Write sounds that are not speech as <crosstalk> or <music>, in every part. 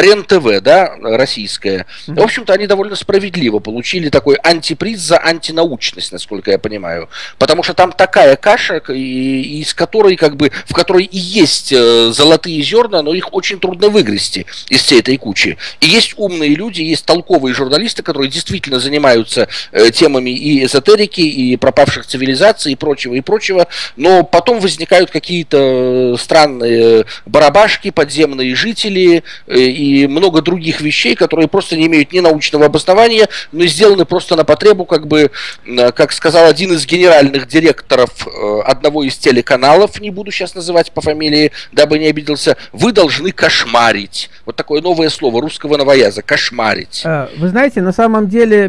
РЕН-ТВ, да, российская. В общем-то, они довольно справедливо получили такой антиприз за антинаучность, насколько я понимаю. Потому что там такая каша, из которой, как бы, в которой и есть э, золотые зерна, но их очень трудно выгрести из всей этой кучи. И есть умные люди, есть толковые журналисты, которые действительно занимаются э, темами и эзотерики, и пропавших цивилизаций, и прочего, и прочего, но потом возникают какие-то странные барабашки, подземные жители э, и много других вещей, которые просто не имеют ни научного обоснования, но сделаны просто на потребу, как бы, э, как сказал один из генеральных директоров э, одного из телеканалов, не буду сейчас называть по фамилии, дабы не обиделся, вы должны кошмарить. Вот такое новое слово русского новояза, кошмарить. Вы знаете, на самом деле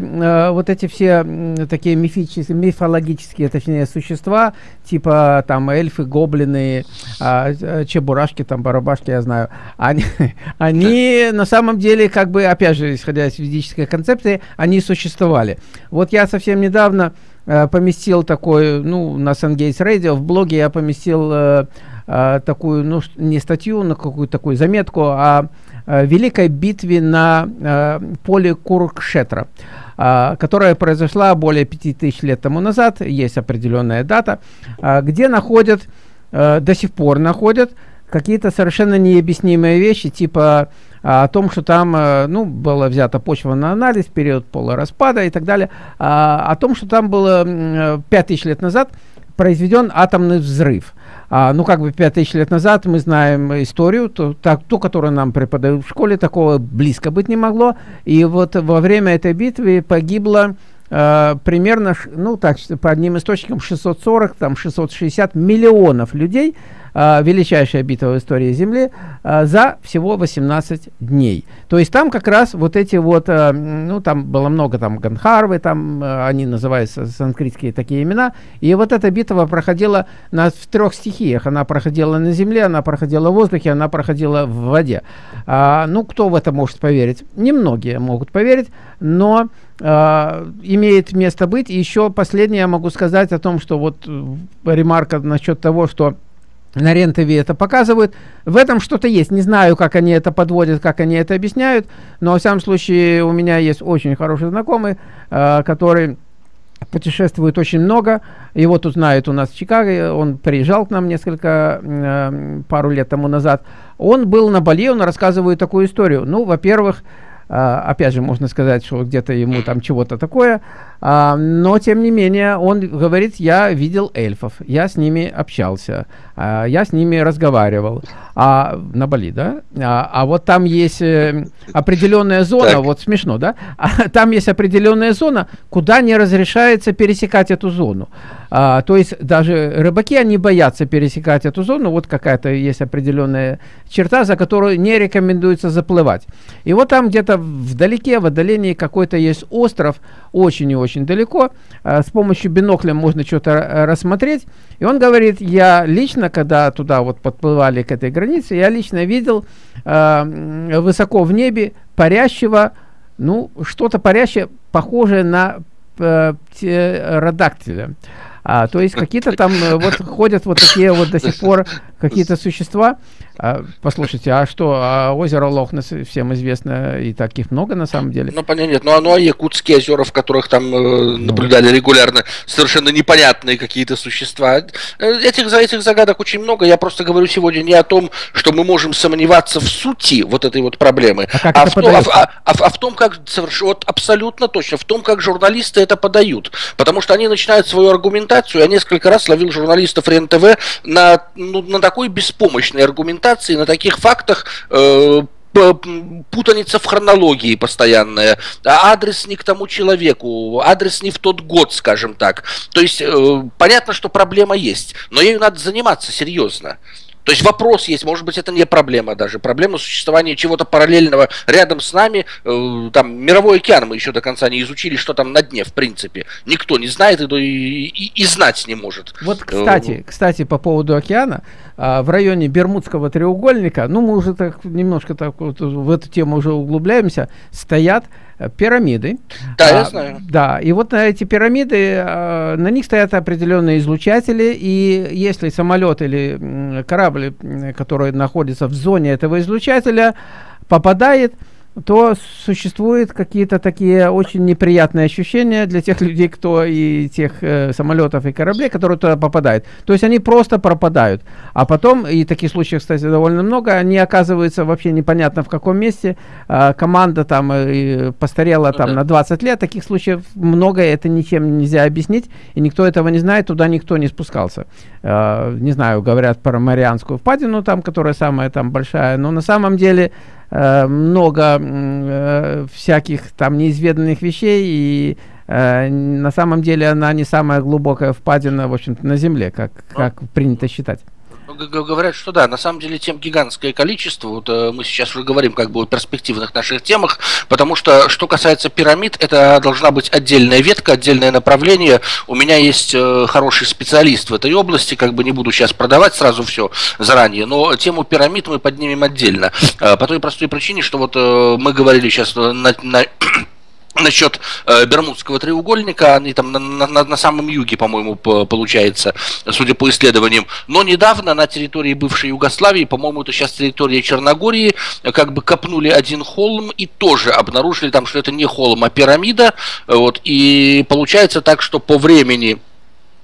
вот эти все такие мифические, мифологические, точнее, существа, типа там эльфы, гоблины, а, чебурашки, там барабашки, я знаю, они, <laughs> они на самом деле, как бы, опять же, исходя из физической концепции, они существовали. Вот я совсем недавно э, поместил такой, ну, на Сангейтс Radio, в блоге я поместил э, э, такую, ну, не статью, но какую-то такую заметку о э, великой битве на э, поле Куркшетра, э, которая произошла более 5000 лет тому назад, есть определенная дата, э, где находят, э, до сих пор находят какие-то совершенно необъяснимые вещи, типа о том, что там, а, ну, была взята почва на анализ, период полураспада и так далее, а, о том, что там было 5000 лет назад произведен атомный взрыв. А, ну, как бы 5000 лет назад мы знаем историю, ту, так, ту, которую нам преподают в школе, такого близко быть не могло. И вот во время этой битвы погибло э, примерно, ну, так, по одним источникам 640, там, 660 миллионов людей, э, величайшая битва в истории Земли, э, за всего 18 дней. То есть там как раз вот эти вот, э, ну там было много там Ганхарвы, там э, они называются санскритские такие имена, и вот эта битва проходила на, в трех стихиях. Она проходила на земле, она проходила в воздухе, она проходила в воде. А, ну, кто в это может поверить? Немногие могут поверить, но имеет место быть. И еще последнее я могу сказать о том, что вот э, ремарка насчет того, что на рен это показывают. В этом что-то есть. Не знаю, как они это подводят, как они это объясняют, но, в всяком случае, у меня есть очень хороший знакомый, э, который путешествует очень много. Его тут знают у нас в Чикаго. Он приезжал к нам несколько, э, пару лет тому назад. Он был на Бали, он рассказывает такую историю. Ну, во-первых, Uh, опять же, можно сказать, что где-то ему там чего-то такое, но тем не менее он говорит, я видел эльфов, я с ними общался, uh, я с ними разговаривал. А, на Бали, да? А, а вот там есть э, определенная зона, так. вот смешно, да? А, там есть определенная зона, куда не разрешается пересекать эту зону. А, то есть даже рыбаки, они боятся пересекать эту зону, вот какая-то есть определенная черта, за которую не рекомендуется заплывать. И вот там где-то вдалеке, в отдалении какой-то есть остров, очень и очень далеко, а, с помощью бинокля можно что-то рассмотреть. И он говорит, я лично, когда туда вот подплывали к этой границе, я лично видел э, высоко в небе парящего, ну, что-то парящее, похожее на э, птеродактиля. А, то есть какие-то там э, вот ходят вот такие вот до сих пор какие-то существа. А, послушайте, а что, а озеро Лохнес всем известно, и таких много на самом деле? Ну, понятно, нет, ну, оно, а якутские озера, в которых там э, ну. наблюдали регулярно совершенно непонятные какие-то существа. Э, этих, за этих загадок очень много, я просто говорю сегодня не о том, что мы можем сомневаться в сути вот этой вот проблемы, а, а, в, том, а, а, а, а в том, как, соверш... вот абсолютно точно, в том, как журналисты это подают. Потому что они начинают свою аргументацию, я несколько раз ловил журналистов РЕН-ТВ на, ну, на такой беспомощной аргументации, на таких фактах, э, путаница в хронологии постоянная, а адрес не к тому человеку, адрес не в тот год, скажем так. То есть э, понятно, что проблема есть, но ею надо заниматься серьезно. То есть вопрос есть, может быть, это не проблема даже. Проблема существования чего-то параллельного рядом с нами. Э, там мировой океан мы еще до конца не изучили, что там на дне, в принципе. Никто не знает и, и, и знать не может. Вот, кстати, э, кстати, по поводу океана, а, в районе Бермудского треугольника, ну, мы уже так немножко так вот в эту тему уже углубляемся, стоят э, пирамиды. Да, а, я знаю. Да, и вот на эти пирамиды, а, на них стоят определенные излучатели, и если самолет или корабль, который находится в зоне этого излучателя, попадает, то существуют какие-то такие очень неприятные ощущения для тех людей, кто и тех э, самолетов и кораблей, которые туда попадают. То есть они просто пропадают. А потом, и таких случаев, кстати, довольно много, они оказываются вообще непонятно в каком месте. Э, команда там э, постарела ну, там да. на 20 лет. Таких случаев много, это ничем нельзя объяснить. И никто этого не знает, туда никто не спускался. Э, не знаю, говорят про Марианскую впадину, там, которая самая там большая. Но на самом деле много э, всяких там неизведанных вещей, и э, на самом деле она не самая глубокая впадина, в общем-то, на Земле, как, как принято считать. Говорят, что да, на самом деле тем гигантское количество, вот э, мы сейчас уже говорим как бы о перспективных наших темах, потому что, что касается пирамид, это должна быть отдельная ветка, отдельное направление. У меня есть э, хороший специалист в этой области, как бы не буду сейчас продавать сразу все заранее, но тему пирамид мы поднимем отдельно. Э, по той простой причине, что вот мы говорили сейчас на, на насчет э, Бермудского треугольника, они там на, на, на самом юге, по-моему, по, получается, судя по исследованиям. Но недавно на территории бывшей Югославии, по-моему, это сейчас территория Черногории, как бы копнули один холм и тоже обнаружили там, что это не холм, а пирамида. Вот, и получается так, что по времени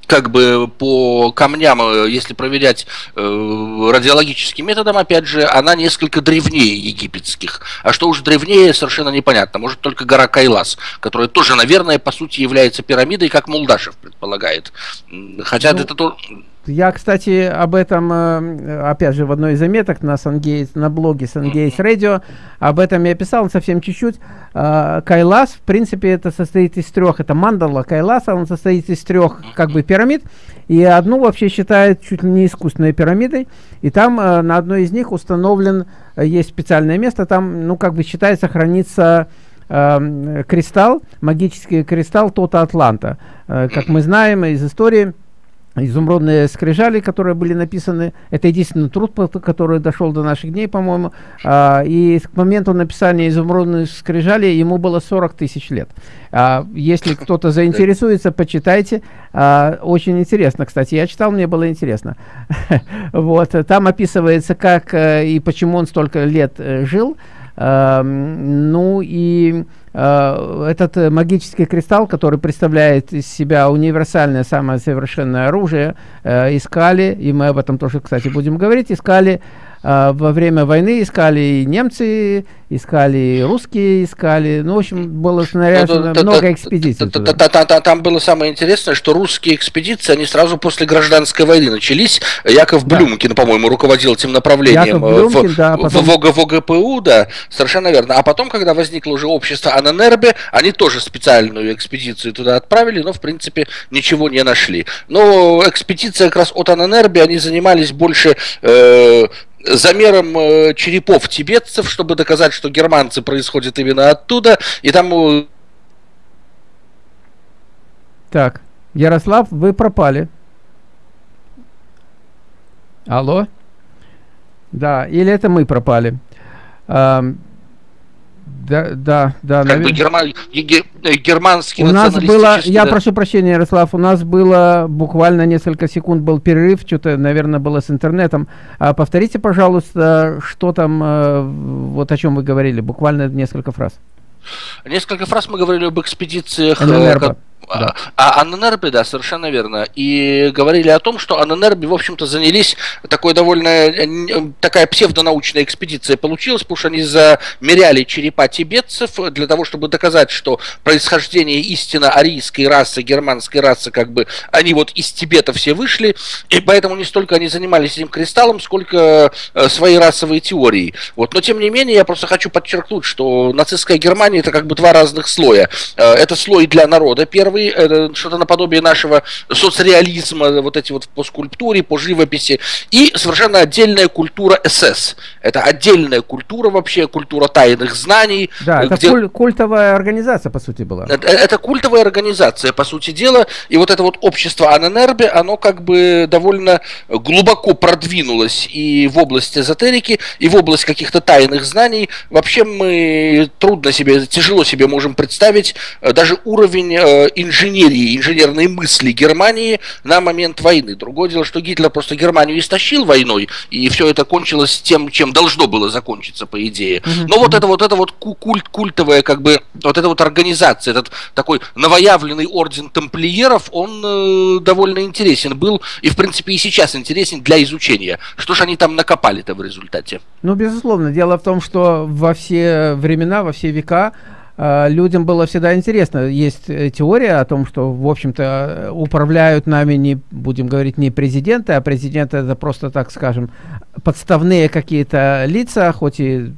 как бы по камням, э, если проверять э, радиологическим методом, опять же, она несколько древнее египетских. А что уж древнее, совершенно непонятно. Может, только гора Кайлас, которая тоже, наверное, по сути является пирамидой, как Мулдашев предполагает. Хотя ну, это тоже... Я, кстати, об этом, э, опять же, в одной из заметок на, Сангейт, на блоге Сангейс Radio, об этом я писал совсем чуть-чуть. А, Кайлас, в принципе, это состоит из трех, это мандала Кайласа, он состоит из трех, как бы, пирамид, и одну вообще считают чуть ли не искусственной пирамидой, и там э, на одной из них установлен, э, есть специальное место, там, ну, как бы считается, хранится э, кристалл, магический кристалл Тота Атланта. Э, как мы знаем из истории, изумрудные скрижали, которые были написаны. Это единственный труд, который дошел до наших дней, по-моему. А, и к моменту написания изумрудных скрижали ему было 40 тысяч лет. А, если кто-то заинтересуется, почитайте. А, очень интересно, кстати. Я читал, мне было интересно. <laughs> вот. Там описывается, как э, и почему он столько лет э, жил. Ну и этот э, магический кристалл, который представляет из себя универсальное самое совершенное оружие, э, искали, и мы об этом тоже, кстати, будем говорить, искали во время войны искали и немцы, искали и русские, искали. Ну, в общем, было снаряжено ну, много экспедиций. Там было самое интересное, что русские экспедиции, они сразу после гражданской войны начались. Яков Блюмкин, по-моему, руководил этим направлением в ВГПУ, да, совершенно верно. А потом, когда возникло уже общество Ананербе, они тоже специальную экспедицию туда отправили, но, в принципе, ничего не нашли. Но экспедиция как раз от Ананербе, они занимались больше э, замером э, черепов тибетцев, чтобы доказать, что германцы происходят именно оттуда, и там... Э, так, Ярослав, вы пропали. Алло? Да, или это мы пропали? Да, да, да. Как бы герман, германский У нас было, я да. прошу прощения, Ярослав, у нас было буквально несколько секунд был перерыв, что-то, наверное, было с интернетом. А повторите, пожалуйста, что там, э, вот о чем вы говорили, буквально несколько фраз. Несколько фраз мы говорили об экспедициях. ННРБ. Да. А Анненербе, да, совершенно верно. И говорили о том, что Анненербе, в общем-то, занялись такой довольно э, такая псевдонаучная экспедиция получилась, потому что они замеряли черепа тибетцев для того, чтобы доказать, что происхождение истинно арийской расы, германской расы, как бы они вот из Тибета все вышли, и поэтому не столько они занимались этим кристаллом, сколько э, своей расовой теорией. Вот. Но тем не менее, я просто хочу подчеркнуть, что нацистская Германия это как бы два разных слоя. Э, это слой для народа, первый первый, что-то наподобие нашего соцреализма, вот эти вот по скульптуре, по живописи, и совершенно отдельная культура СС. Это отдельная культура вообще, культура тайных знаний. Да, это где... куль- культовая организация, по сути, была. Это, это культовая организация, по сути дела, и вот это вот общество Аненербе, оно как бы довольно глубоко продвинулось и в области эзотерики, и в область каких-то тайных знаний. Вообще мы трудно себе, тяжело себе можем представить э, даже уровень э, инженерии, инженерной мысли Германии на момент войны. Другое дело, что Гитлер просто Германию истощил войной, и все это кончилось тем, чем должно было закончиться, по идее. Но вот это вот это вот культ, культовая, как бы, вот эта вот организация, этот такой новоявленный орден тамплиеров, он э, довольно интересен был, и в принципе и сейчас интересен для изучения. Что ж они там накопали-то в результате? Ну, безусловно. Дело в том, что во все времена, во все века людям было всегда интересно. Есть э, теория о том, что, в общем-то, управляют нами не, будем говорить, не президенты, а президенты это просто, так скажем, подставные какие-то лица, хоть и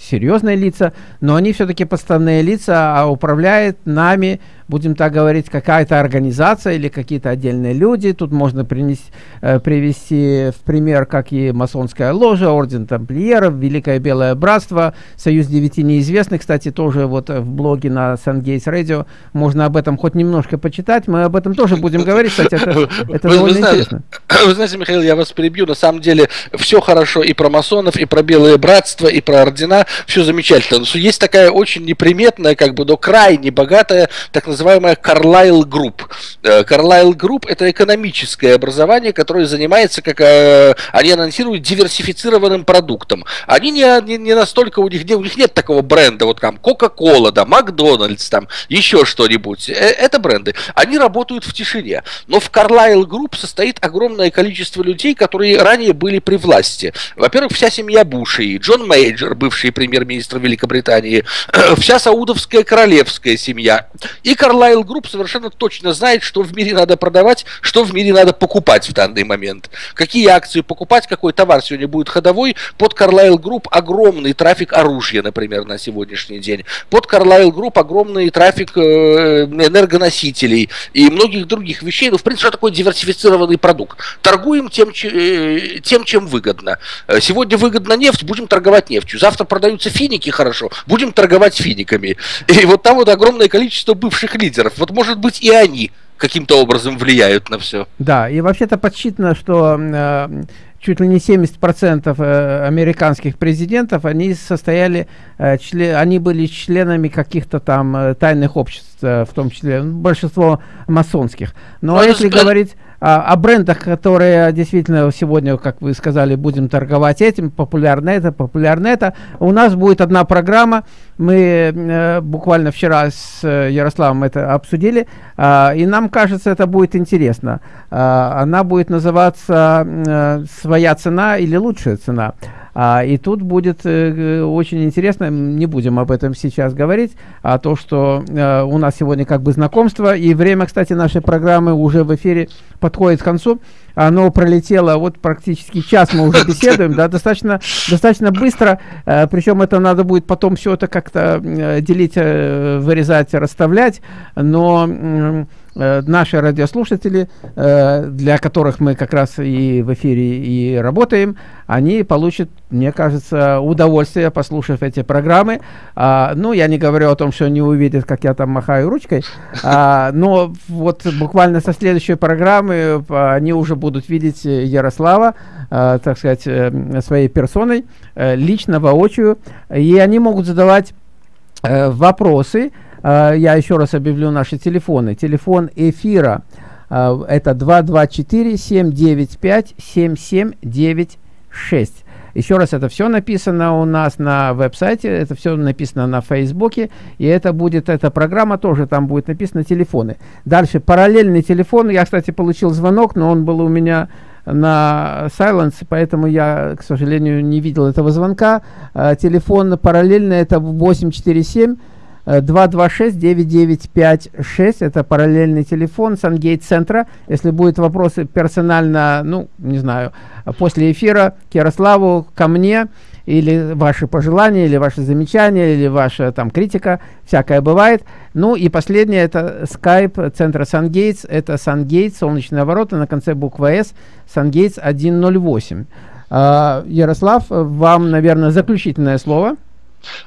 серьезные лица, но они все-таки подставные лица, а управляет нами будем так говорить, какая-то организация или какие-то отдельные люди. Тут можно принести, э, привести в пример, как и масонская ложа, орден тамплиеров, Великое Белое Братство, Союз Девяти Неизвестных. Кстати, тоже вот в блоге на Сангейтс Радио можно об этом хоть немножко почитать. Мы об этом тоже будем говорить, кстати, это, это вы, довольно вы интересно. <clears throat> Вы знаете, Михаил, я вас перебью. На самом деле все хорошо и про масонов, и про Белое Братство, и про ордена. Все замечательно. Но есть такая очень неприметная, как бы, но крайне богатая, так называемая называемая Carlyle Group. Э, Carlyle Group – это экономическое образование, которое занимается, как э, они анонсируют, диверсифицированным продуктом. Они не, не, не настолько, у них, у них нет такого бренда, вот там Coca-Cola, да, Макдональдс, там, еще что-нибудь. Э, это бренды. Они работают в тишине. Но в Carlyle Group состоит огромное количество людей, которые ранее были при власти. Во-первых, вся семья Бушей, Джон Мейджор, бывший премьер-министр Великобритании, <clears throat> вся саудовская королевская семья и Carlyle Group совершенно точно знает, что в мире надо продавать, что в мире надо покупать в данный момент. Какие акции покупать, какой товар сегодня будет ходовой. Под Carlyle Group огромный трафик оружия, например, на сегодняшний день. Под Carlyle Group огромный трафик э, энергоносителей и многих других вещей. Ну, в принципе, что такое диверсифицированный продукт? Торгуем тем, э, тем чем выгодно. Э, сегодня выгодно нефть, будем торговать нефтью. Завтра продаются финики, хорошо, будем торговать финиками. И вот там вот огромное количество бывших лидеров. Вот может быть и они каким-то образом влияют на все. Да, и вообще-то подсчитано, что э, чуть ли не 70% э, американских президентов, они состояли, э, член, они были членами каких-то там э, тайных обществ, э, в том числе ну, большинство масонских. Но а если говорить о, о брендах, которые действительно сегодня, как вы сказали, будем торговать этим, популярно это, популярно это, у нас будет одна программа, мы э, буквально вчера с э, Ярославом это обсудили, э, и нам кажется, это будет интересно. Э, она будет называться э, «Своя цена» или «Лучшая цена». А, и тут будет э, очень интересно, не будем об этом сейчас говорить, а то, что э, у нас сегодня как бы знакомство, и время, кстати, нашей программы уже в эфире подходит к концу. Оно пролетело, вот практически час мы уже <laughs> беседуем, да, достаточно, достаточно быстро, э, причем это надо будет потом все это как-то э, делить, э, вырезать, расставлять, но... Э, наши радиослушатели, э, для которых мы как раз и в эфире и работаем, они получат, мне кажется, удовольствие, послушав эти программы. А, ну, я не говорю о том, что они увидят, как я там махаю ручкой, а, но вот буквально со следующей программы а, они уже будут видеть Ярослава, так сказать, э, своей персоной, лично, воочию, и они могут задавать вопросы, я еще раз объявлю наши телефоны. Телефон эфира э, это 224-795-7796. Еще раз, это все написано у нас на веб-сайте, это все написано на Фейсбуке, и это будет, эта программа тоже там будет написано телефоны. Дальше, параллельный телефон, я, кстати, получил звонок, но он был у меня на silence, поэтому я, к сожалению, не видел этого звонка. Э, телефон параллельный, это 847 226-9956, это параллельный телефон Сангейт-центра. Если будут вопросы персонально, ну, не знаю, после эфира к Ярославу, ко мне, или ваши пожелания, или ваши замечания, или ваша там критика, всякое бывает. Ну и последнее, это Skype центра Сангейтс, это Сангейтс, солнечные ворота, на конце буква S, Сангейтс 108. Uh, Ярослав, вам, наверное, заключительное слово.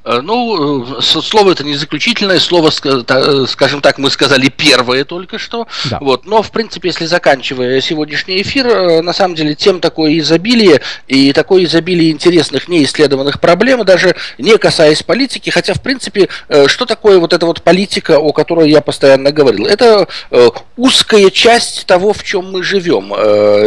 Э, ну, э, слово это не заключительное, слово, э, скажем так, мы сказали первое только что. Да. Вот. Но, в принципе, если заканчивая сегодняшний эфир, на самом деле тем такое изобилие и такое изобилие интересных неисследованных проблем, даже не касаясь политики, хотя, в принципе, что такое вот эта вот политика, о которой я постоянно говорил? Это узкая часть того, в чем мы живем.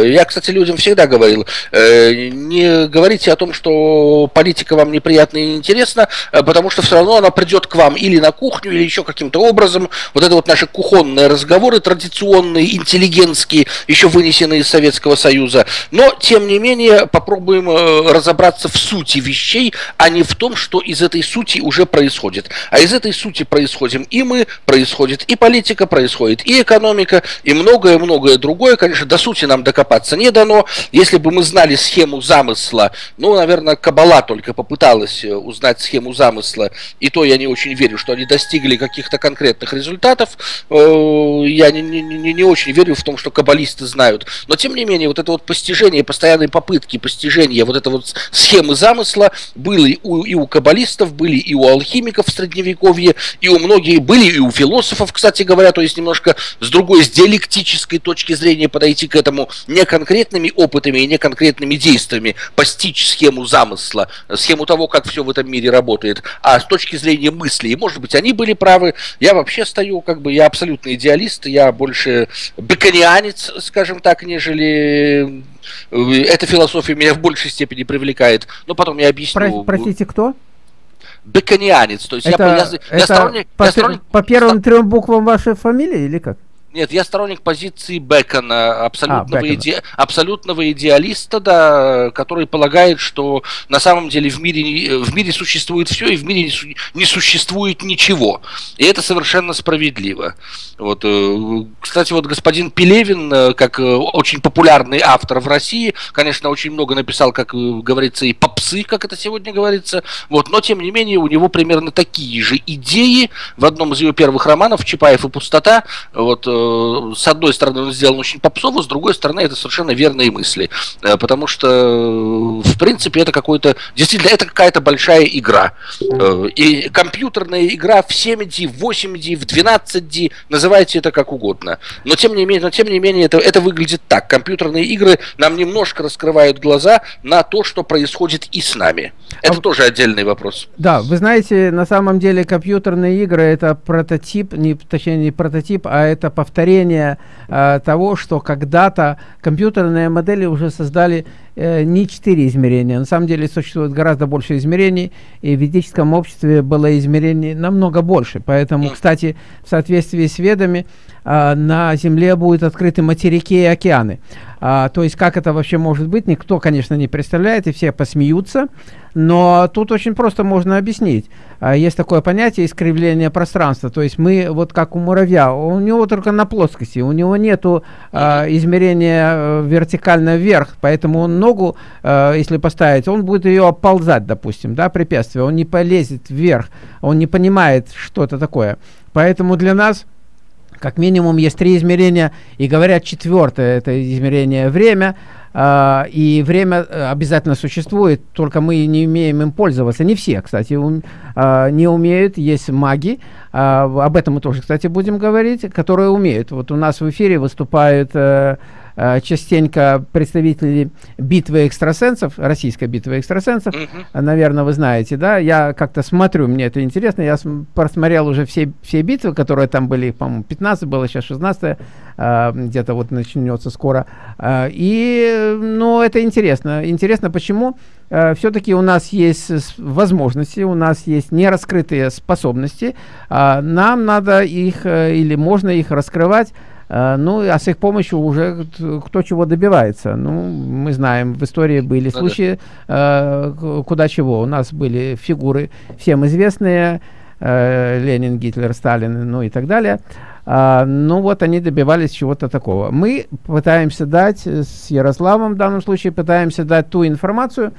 Я, кстати, людям всегда говорил, не говорите о том, что политика вам неприятна и интересна, интересно, э, потому что все равно она придет к вам или на кухню, или еще каким-то образом. Вот это вот наши кухонные разговоры традиционные, интеллигентские, еще вынесенные из Советского Союза. Но, тем не менее, попробуем э, разобраться в сути вещей, а не в том, что из этой сути уже происходит. А из этой сути происходим и мы, происходит и политика, происходит и экономика, и многое-многое другое. Конечно, до сути нам докопаться не дано. Если бы мы знали схему замысла, ну, наверное, Кабала только попыталась э, узнать схему замысла, и то я не очень верю, что они достигли каких-то конкретных результатов. Э, я не, не, не очень верю в том, что каббалисты знают. Но, тем не менее, вот это вот постижение, постоянные попытки постижения вот этой вот схемы замысла были у, и у каббалистов, были и у алхимиков в Средневековье, и у многих, были и у философов, кстати говоря, то есть немножко с другой, с диалектической точки зрения подойти к этому не конкретными опытами и не конкретными действиями, постичь схему замысла, схему того, как все в этом мире работает, а с точки зрения мысли, и может быть они были правы, я вообще стою, как бы, я абсолютно идеалист, я больше беконианец, скажем так, нежели э, эта философия меня в большей степени привлекает. Но потом я объясню. Про, простите, кто? Беконианец, то есть это, я, я, я, это сторонник, по, я сторонник... По первым трем буквам вашей фамилии или как? Нет, я сторонник позиции Бекона, абсолютного, а, Бекона. Иде... абсолютного идеалиста, да, который полагает, что на самом деле в мире, в мире существует все, и в мире не существует ничего. И это совершенно справедливо. Вот, э, кстати, вот господин Пелевин, э, как э, очень популярный автор в России, конечно, очень много написал, как говорится, и попсы, как это сегодня говорится, вот, но тем не менее у него примерно такие же идеи в одном из его первых романов «Чапаев и пустота», вот, с одной стороны, он сделан очень попсово, с другой стороны, это совершенно верные мысли. Э, потому что, э, в принципе, это какой-то... Действительно, это какая-то большая игра. И компьютерная игра в 7D, в 8D, в 12D, называйте это как угодно. Но, тем не менее, но, тем не менее это, это выглядит так. Компьютерные игры нам немножко раскрывают глаза на то, что происходит и с нами. Это а... тоже отдельный вопрос. Да, вы знаете, на самом деле компьютерные игры это прототип, не, точнее не прототип, а это повторение э, того, что когда-то компьютерные модели уже создали э, не четыре измерения. На самом деле существует гораздо больше измерений, и в ведическом обществе было измерений намного больше. Поэтому, кстати, в соответствии с ведами, э, на Земле будут открыты материки и океаны. А, то есть, как это вообще может быть, никто, конечно, не представляет, и все посмеются. Но тут очень просто можно объяснить. А, есть такое понятие искривления пространства. То есть мы, вот как у муравья, у него только на плоскости, у него нету а, измерения э, вертикально вверх, поэтому он ногу, а, если поставить, он будет ее оползать, допустим, да, препятствие. Он не полезет вверх, он не понимает, что это такое. Поэтому для нас как минимум есть три измерения, и говорят четвертое, это измерение время, Uh, и время э, обязательно существует, только мы не умеем им пользоваться. Не все, кстати, ум, uh, не умеют. Есть маги, uh, об этом мы тоже, кстати, будем говорить, которые умеют. Вот у нас в эфире выступают Э, частенько представители битвы экстрасенсов, российской битвы экстрасенсов, mm -hmm. наверное, вы знаете, да, я как-то смотрю, мне это интересно, я просмотрел уже все, все битвы, которые там были, по-моему, 15 было, сейчас 16, э, где-то вот начнется скоро, э, и, ну, это интересно, интересно, почему? Все-таки у нас есть возможности, у нас есть нераскрытые способности, нам надо их или можно их раскрывать Э, ну, а с их помощью уже кто чего добивается. Ну, мы знаем, в истории были ну, случаи, э, куда чего. У нас были фигуры всем известные, э, Ленин, Гитлер, Сталин, ну и так далее. А, ну вот они добивались чего-то такого. Мы пытаемся дать, с Ярославом в данном случае, пытаемся дать ту информацию,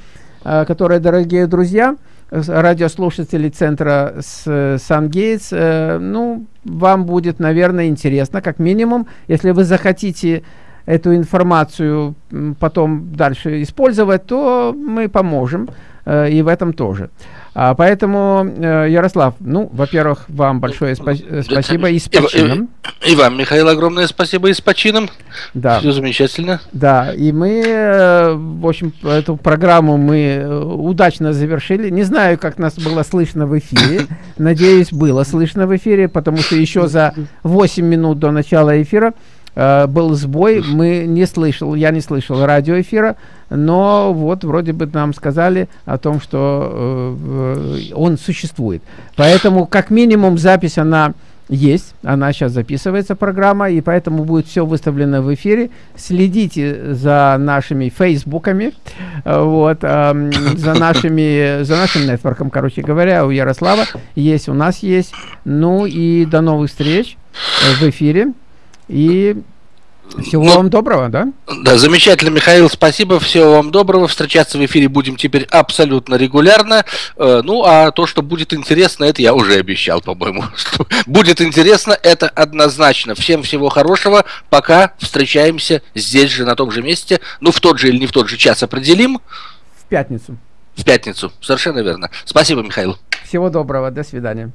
э, которая, дорогие друзья, радиослушателей центра Сан-Гейтс, э, ну, вам будет, наверное, интересно, как минимум, если вы захотите эту информацию потом дальше использовать, то мы поможем, э, и в этом тоже. А, поэтому, э, Ярослав, ну, во-первых, вам большое спа спасибо и с почином. И, и, и вам, Михаил, огромное спасибо и с почином. Да. Все замечательно. Да, и мы, в общем, эту программу мы удачно завершили. Не знаю, как нас было слышно в эфире. Надеюсь, было слышно в эфире, потому что еще за 8 минут до начала эфира э, был сбой, мы не слышал, я не слышал радиоэфира, но вот вроде бы нам сказали о том, что э, он существует. Поэтому как минимум запись она есть, она сейчас записывается программа, и поэтому будет все выставлено в эфире. Следите за нашими фейсбуками, вот, э, за <laughs> нашими, за нашим нетворком, короче говоря, у Ярослава есть, у нас есть. Ну и до новых встреч в эфире. И всего ну, вам доброго, да? Да, замечательно, Михаил, спасибо, всего вам доброго. Встречаться в эфире будем теперь абсолютно регулярно. Э, ну, а то, что будет интересно, это я уже обещал, по-моему. <laughs> Будет интересно, это однозначно. Всем всего хорошего. Пока встречаемся здесь же, на том же месте. Ну, в тот же или не в тот же час определим. В пятницу. В пятницу, совершенно верно. Спасибо, Михаил. Всего доброго, до свидания.